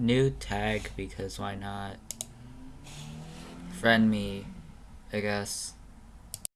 new tag because why not? Friend me, I guess.